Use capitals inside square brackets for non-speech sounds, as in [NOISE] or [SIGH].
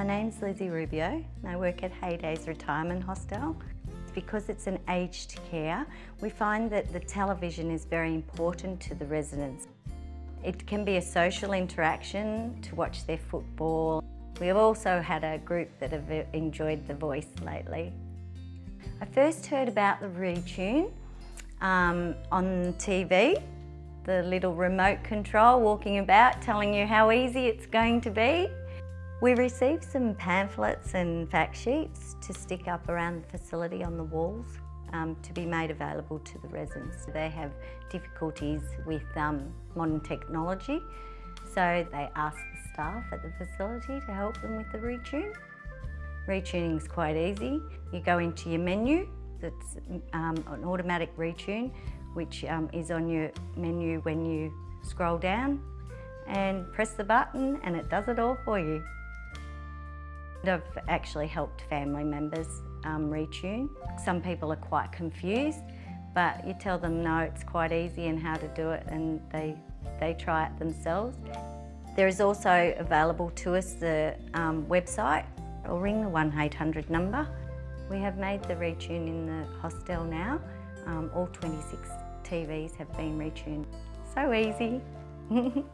My name's Lizzie Rubio and I work at Heydays Retirement Hostel. Because it's an aged care, we find that the television is very important to the residents. It can be a social interaction to watch their football. We have also had a group that have enjoyed The Voice lately. I first heard about the Retune um, on TV, the little remote control walking about telling you how easy it's going to be. We received some pamphlets and fact sheets to stick up around the facility on the walls um, to be made available to the residents. They have difficulties with um, modern technology, so they ask the staff at the facility to help them with the retune. Retuning is quite easy. You go into your menu, that's um, an automatic retune, which um, is on your menu when you scroll down and press the button and it does it all for you. I've actually helped family members um, retune. Some people are quite confused, but you tell them no, it's quite easy and how to do it and they, they try it themselves. There is also available to us the um, website or ring the 1800 number. We have made the retune in the hostel now. Um, all 26 TVs have been retuned. So easy. [LAUGHS]